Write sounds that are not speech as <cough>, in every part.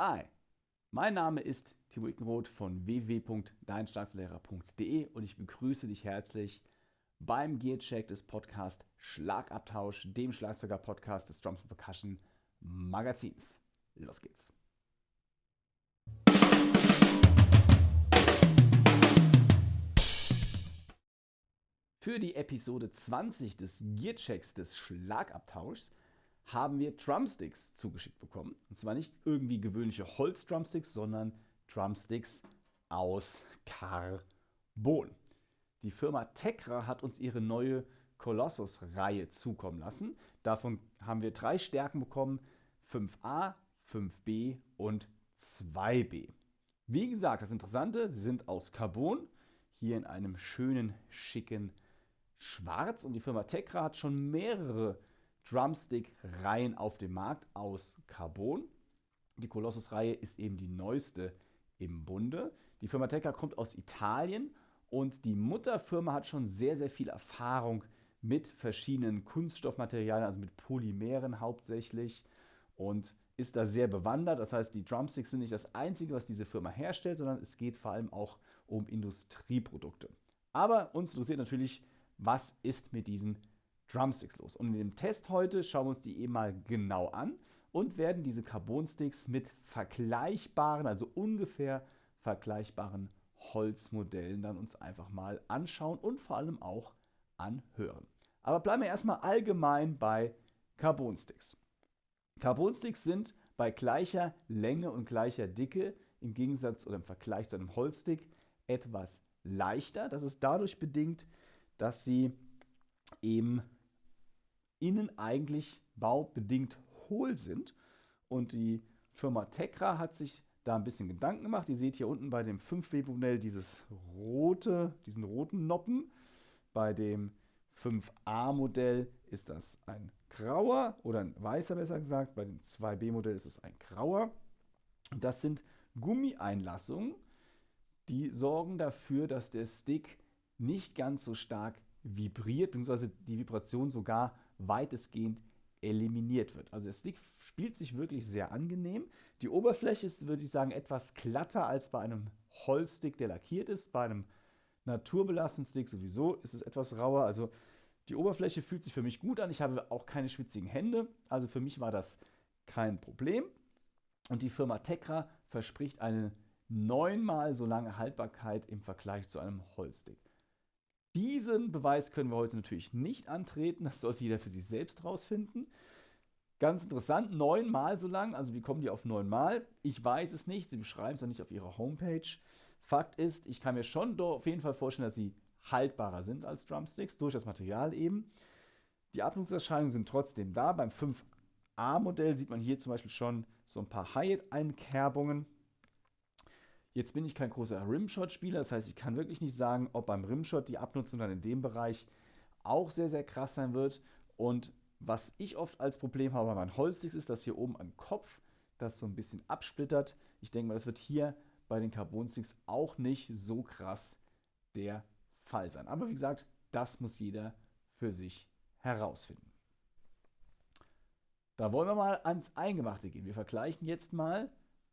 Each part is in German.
Hi, mein Name ist Timo Ickenroth von www.deinschlagzeuglehrer.de und ich begrüße dich herzlich beim Gearcheck des Podcasts Schlagabtausch, dem Schlagzeuger-Podcast des Drums Percussion Magazins. Los geht's. Für die Episode 20 des Gearchecks des Schlagabtauschs haben wir Drumsticks zugeschickt bekommen. Und zwar nicht irgendwie gewöhnliche Holz-Drumsticks, sondern Drumsticks aus Carbon. Die Firma Tekra hat uns ihre neue Colossus-Reihe zukommen lassen. Davon haben wir drei Stärken bekommen: 5a, 5b und 2b. Wie gesagt, das Interessante, sie sind aus Carbon, hier in einem schönen, schicken Schwarz. Und die Firma Tekra hat schon mehrere Drumstick-Reihen auf dem Markt aus Carbon. Die Colossus-Reihe ist eben die neueste im Bunde. Die Firma Tekka kommt aus Italien und die Mutterfirma hat schon sehr, sehr viel Erfahrung mit verschiedenen Kunststoffmaterialien, also mit Polymeren hauptsächlich und ist da sehr bewandert. Das heißt, die Drumsticks sind nicht das Einzige, was diese Firma herstellt, sondern es geht vor allem auch um Industrieprodukte. Aber uns interessiert natürlich, was ist mit diesen Drumsticks los. Und in dem Test heute schauen wir uns die eben mal genau an und werden diese Carbon-Sticks mit vergleichbaren, also ungefähr vergleichbaren Holzmodellen dann uns einfach mal anschauen und vor allem auch anhören. Aber bleiben wir erstmal allgemein bei Carbon-Sticks. Carbon-Sticks sind bei gleicher Länge und gleicher Dicke im Gegensatz oder im Vergleich zu einem Holzstick etwas leichter. Das ist dadurch bedingt, dass sie eben innen eigentlich baubedingt hohl sind. Und die Firma Tekra hat sich da ein bisschen Gedanken gemacht. Ihr seht hier unten bei dem 5W-Modell dieses rote, diesen roten Noppen. Bei dem 5A-Modell ist das ein grauer oder ein weißer besser gesagt. Bei dem 2B-Modell ist es ein grauer. Und das sind Gummieinlassungen, die sorgen dafür, dass der Stick nicht ganz so stark vibriert, beziehungsweise die Vibration sogar weitestgehend eliminiert wird. Also der Stick spielt sich wirklich sehr angenehm. Die Oberfläche ist, würde ich sagen, etwas glatter als bei einem Holzstick, der lackiert ist. Bei einem naturbelasteten Stick sowieso ist es etwas rauer. Also die Oberfläche fühlt sich für mich gut an. Ich habe auch keine schwitzigen Hände. Also für mich war das kein Problem. Und die Firma Tekra verspricht eine neunmal so lange Haltbarkeit im Vergleich zu einem Holzstick. Diesen Beweis können wir heute natürlich nicht antreten. Das sollte jeder für sich selbst rausfinden. Ganz interessant, neunmal so lang. Also wie kommen die auf neunmal? Ich weiß es nicht. Sie beschreiben es ja nicht auf ihrer Homepage. Fakt ist, ich kann mir schon auf jeden Fall vorstellen, dass sie haltbarer sind als Drumsticks, durch das Material eben. Die Abnutzungserscheinungen sind trotzdem da. Beim 5A-Modell sieht man hier zum Beispiel schon so ein paar Hyatt-Einkerbungen. Jetzt bin ich kein großer Rimshot-Spieler, das heißt, ich kann wirklich nicht sagen, ob beim Rimshot die Abnutzung dann in dem Bereich auch sehr, sehr krass sein wird. Und was ich oft als Problem habe bei meinen Holzsticks ist, dass hier oben am Kopf das so ein bisschen absplittert. Ich denke mal, das wird hier bei den Carbon-Sticks auch nicht so krass der Fall sein. Aber wie gesagt, das muss jeder für sich herausfinden. Da wollen wir mal ans Eingemachte gehen. Wir vergleichen jetzt mal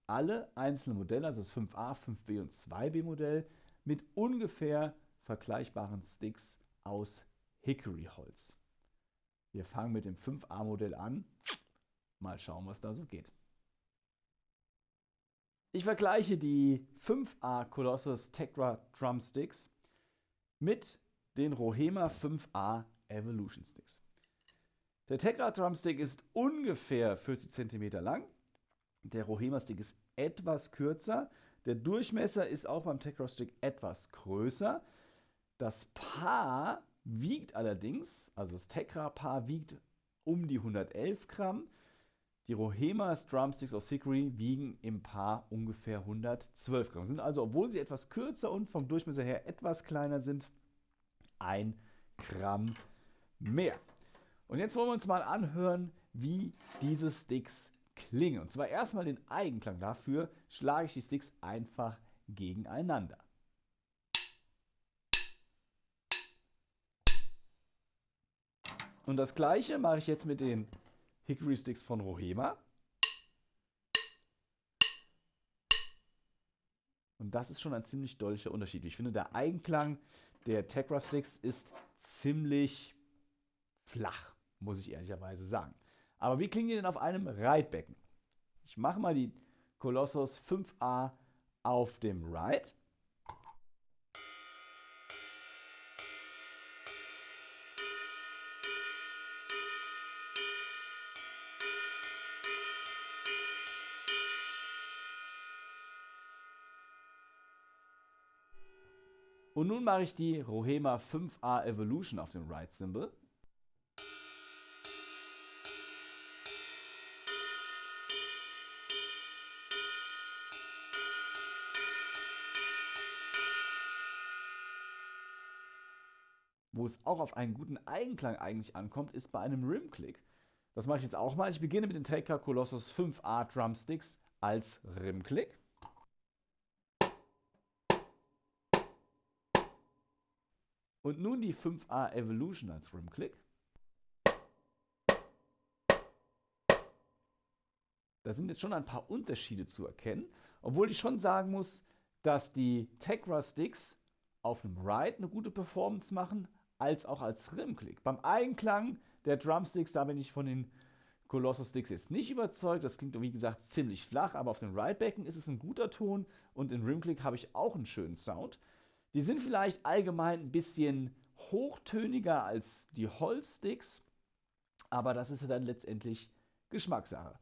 alle einzelnen Modelle, also das 5a, 5b und 2b Modell, mit ungefähr vergleichbaren Sticks aus Hickory-Holz. Wir fangen mit dem 5a Modell an. Mal schauen, was da so geht. Ich vergleiche die 5A Colossus Tegra Drumsticks mit den Rohema 5A Evolution Sticks. Der Tegra Drumstick ist ungefähr 40 cm lang der Rohema-Stick ist etwas kürzer. Der Durchmesser ist auch beim Tecro-Stick etwas größer. Das Paar wiegt allerdings, also das Tekra-Paar wiegt um die 111 Gramm. Die Rohema Drumsticks aus Hickory wiegen im Paar ungefähr 112 Gramm. Sind also, obwohl sie etwas kürzer und vom Durchmesser her etwas kleiner sind, ein Gramm mehr. Und jetzt wollen wir uns mal anhören, wie diese Sticks klingen. Und zwar erstmal den Eigenklang. Dafür schlage ich die Sticks einfach gegeneinander. Und das gleiche mache ich jetzt mit den Hickory Sticks von Rohema. Und das ist schon ein ziemlich deutlicher Unterschied. Ich finde, der Eigenklang der Tegra Sticks ist ziemlich flach, muss ich ehrlicherweise sagen. Aber wie klingen die denn auf einem Reitbecken? Ich mache mal die Colossus 5a auf dem Ride. Und nun mache ich die Rohema 5A Evolution auf dem Ride Symbol. Wo es auch auf einen guten Eigenklang eigentlich ankommt, ist bei einem Rim-Click. Das mache ich jetzt auch mal. Ich beginne mit den Taker Colossus 5A Drumsticks als Rim-Click. Und nun die 5A Evolution als Rim-Click. Da sind jetzt schon ein paar Unterschiede zu erkennen, obwohl ich schon sagen muss, dass die Tegra Sticks auf einem Ride eine gute Performance machen, als auch als Rim-Click. Beim Eigenklang der Drumsticks, da bin ich von den Colossus Sticks jetzt nicht überzeugt. Das klingt, wie gesagt, ziemlich flach, aber auf dem Ridebecken ist es ein guter Ton und in Rimclick habe ich auch einen schönen Sound. Die sind vielleicht allgemein ein bisschen hochtöniger als die Holzsticks, aber das ist ja dann letztendlich Geschmackssache.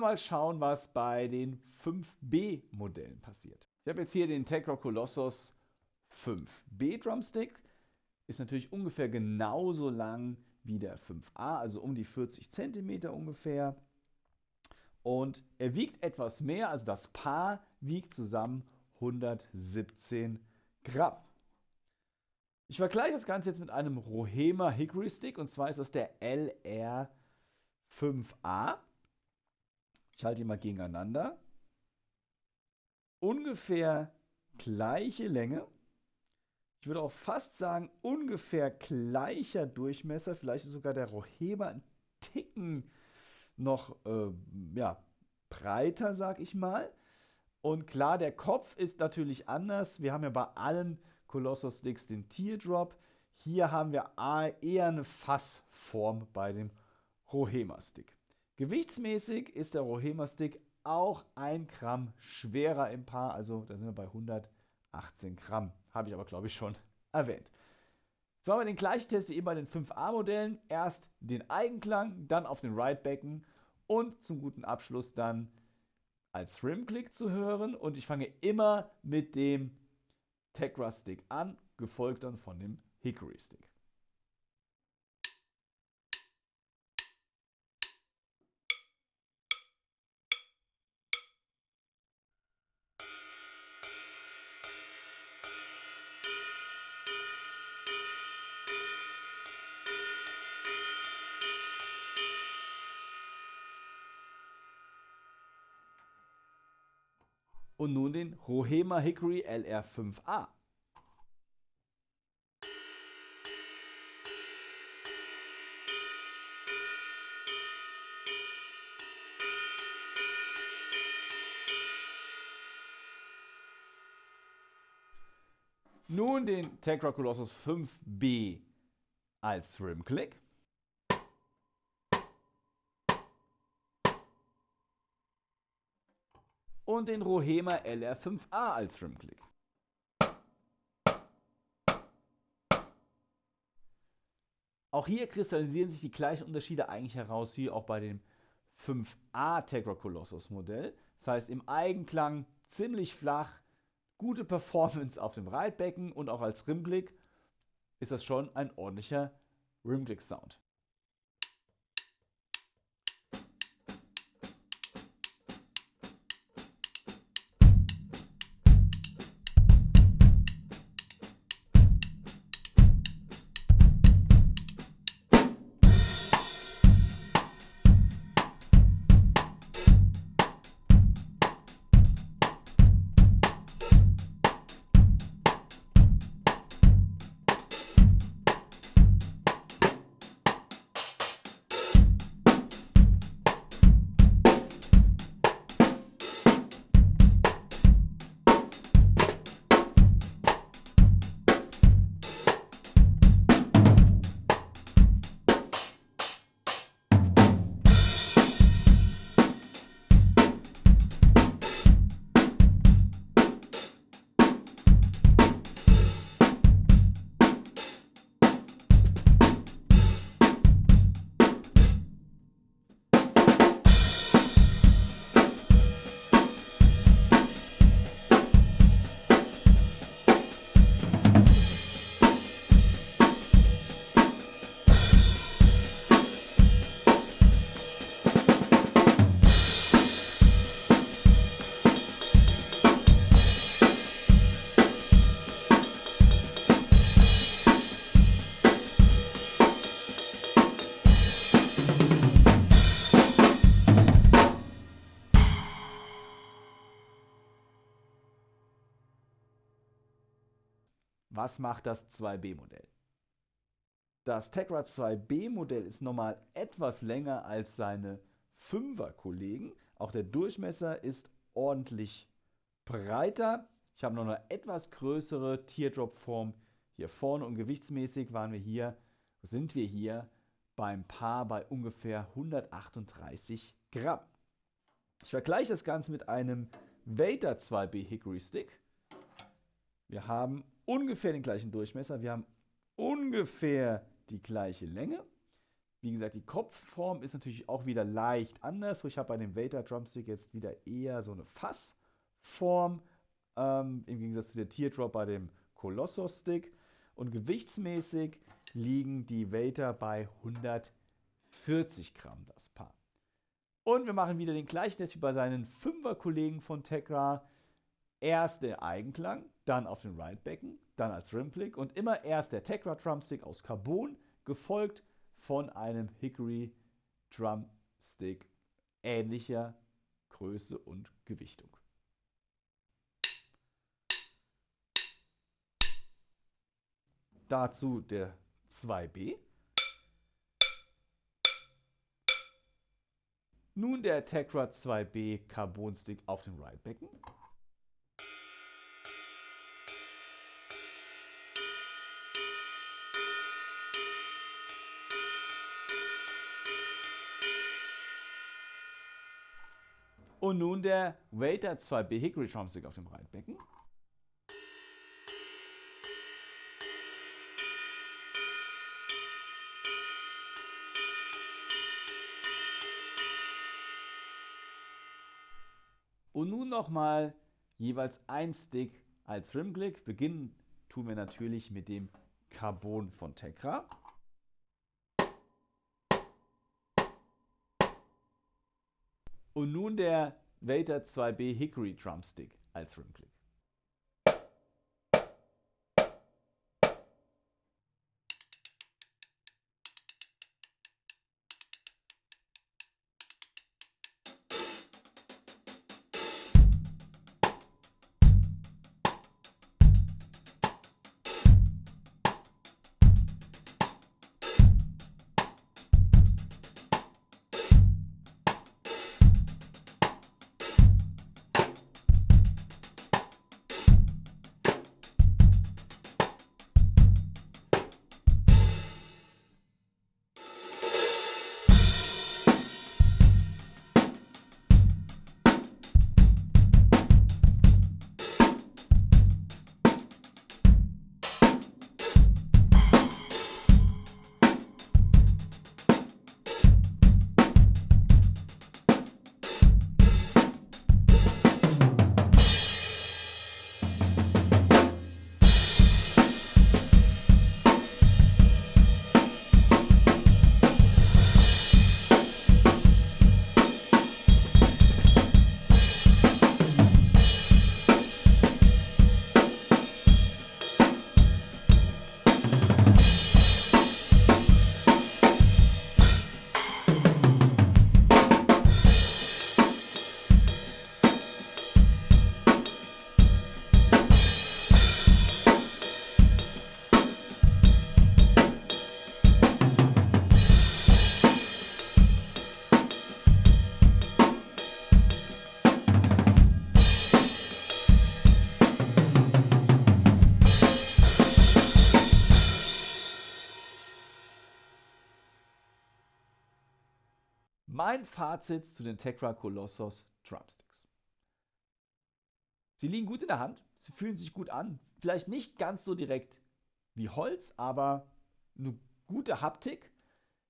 Wir mal schauen, was bei den 5B-Modellen passiert. Ich habe jetzt hier den Tegra Colossus 5B Drumstick. Ist natürlich ungefähr genauso lang wie der 5A, also um die 40 cm ungefähr. Und er wiegt etwas mehr, also das Paar wiegt zusammen 117 Gramm. Ich vergleiche das Ganze jetzt mit einem Rohema Hickory Stick und zwar ist das der LR5A. Ich halte die mal gegeneinander. Ungefähr gleiche Länge. Ich würde auch fast sagen, ungefähr gleicher Durchmesser. Vielleicht ist sogar der Rohema ein Ticken noch äh, ja, breiter, sag ich mal. Und klar, der Kopf ist natürlich anders. Wir haben ja bei allen Colossus Sticks den Teardrop. Hier haben wir eher eine Fassform bei dem Rohema Stick. Gewichtsmäßig ist der Rohema Stick auch ein Gramm schwerer im Paar, also da sind wir bei 118 Gramm. Habe ich aber, glaube ich, schon <laughs> erwähnt. Jetzt machen wir den gleichen Test wie eben bei den 5A-Modellen. Erst den Eigenklang, dann auf den Ridebecken und zum guten Abschluss dann als Rim-Click zu hören. Und ich fange immer mit dem Tegra Stick an, gefolgt dann von dem Hickory Stick. und nun den Hohema Hickory LR5A. Nun den Tegra Colossus 5B als Rim-Click. Und den Rohema LR5A als Rim-Click. Auch hier kristallisieren sich die gleichen Unterschiede eigentlich heraus wie auch bei dem 5A Tegra Colossus Modell. Das heißt im Eigenklang ziemlich flach, gute Performance auf dem Reitbecken und auch als Rimklick ist das schon ein ordentlicher Rimklick Sound. Was macht das 2B-Modell? Das Tegra 2B-Modell ist normal etwas länger als seine 5er-Kollegen. Auch der Durchmesser ist ordentlich breiter. Ich habe noch eine etwas größere Teardrop-Form hier vorne und gewichtsmäßig waren wir hier, sind wir hier beim Paar bei ungefähr 138 Gramm. Ich vergleiche das Ganze mit einem Vader 2B Hickory Stick. Wir haben ungefähr den gleichen Durchmesser. Wir haben ungefähr die gleiche Länge. Wie gesagt, die Kopfform ist natürlich auch wieder leicht anders. Ich habe bei dem Vader Drumstick jetzt wieder eher so eine Fassform, ähm, im Gegensatz zu der Teardrop bei dem Colossus Stick. Und gewichtsmäßig liegen die Vader bei 140 Gramm das Paar. Und wir machen wieder den gleichen Test wie bei seinen 5er Kollegen von Tegra. Erst der Eigenklang, dann auf dem Ridebecken, dann als Rimplick und immer erst der Tegra Drumstick aus Carbon, gefolgt von einem Hickory Drumstick ähnlicher Größe und Gewichtung. Dazu der 2B. Nun der Tegra 2B Carbon Stick auf dem Ridebecken. Und nun der Waiter 2B Hickory Drumstick auf dem Reitbecken. Und nun nochmal jeweils ein Stick als Rimclick. Beginnen tun wir natürlich mit dem Carbon von Tegra. Und nun der Vader 2B Hickory Drumstick als Rimclick. Mein Fazit zu den Tekra Colossus Drumsticks. Sie liegen gut in der Hand, sie fühlen sich gut an. Vielleicht nicht ganz so direkt wie Holz, aber eine gute Haptik.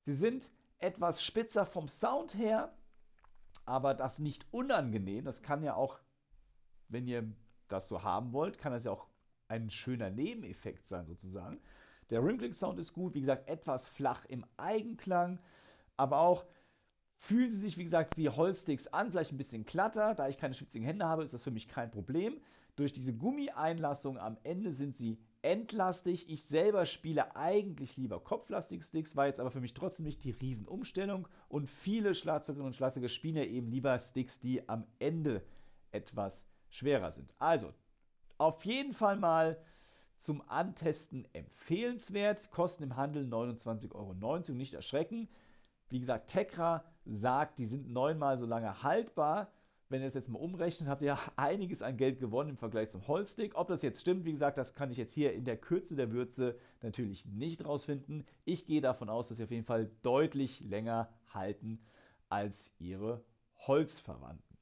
Sie sind etwas spitzer vom Sound her, aber das nicht unangenehm. Das kann ja auch, wenn ihr das so haben wollt, kann das ja auch ein schöner Nebeneffekt sein sozusagen. Der Rimclick-Sound ist gut, wie gesagt, etwas flach im Eigenklang, aber auch fühlen sie sich, wie gesagt, wie Holzsticks an, vielleicht ein bisschen glatter. Da ich keine schwitzigen Hände habe, ist das für mich kein Problem. Durch diese Gummieinlassung am Ende sind sie entlastig. Ich selber spiele eigentlich lieber kopflastige Sticks, war jetzt aber für mich trotzdem nicht die Riesenumstellung. Und viele Schlagzeugerinnen und Schlagzeuger spielen ja eben lieber Sticks, die am Ende etwas schwerer sind. Also, auf jeden Fall mal zum Antesten empfehlenswert. Kosten im Handel 29,90 Euro nicht erschrecken. Wie gesagt, Tekra sagt, die sind neunmal so lange haltbar wenn ihr das jetzt mal umrechnet, habt ihr <laughs> einiges an Geld gewonnen im Vergleich zum Holzstick. Ob das jetzt stimmt, wie gesagt, das kann ich jetzt hier in der Kürze der Würze natürlich nicht rausfinden. Ich gehe davon aus, dass sie auf jeden Fall deutlich länger halten als ihre Holzverwandten.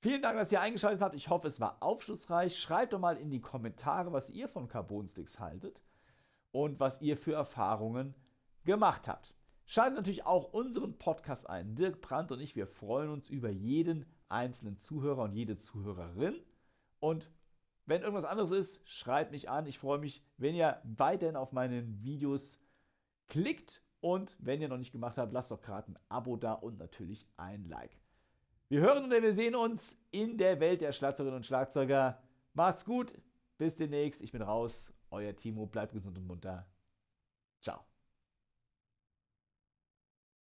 Vielen Dank, dass ihr eingeschaltet habt. Ich hoffe, es war aufschlussreich. Schreibt doch mal in die Kommentare, was ihr von Carbon-Sticks haltet und was ihr für Erfahrungen gemacht habt. Schaltet natürlich auch unseren Podcast ein. Dirk Brandt und ich, wir freuen uns über jeden einzelnen Zuhörer und jede Zuhörerin. Und wenn irgendwas anderes ist, schreibt mich an. Ich freue mich, wenn ihr weiterhin auf meinen Videos klickt. Und wenn ihr noch nicht gemacht habt, lasst doch gerade ein Abo da und natürlich ein Like. Wir hören und wir sehen uns in der Welt der Schlagzeugerinnen und Schlagzeuger. Macht's gut, bis demnächst. Ich bin raus. Euer Timo, bleibt gesund und munter. Ciao.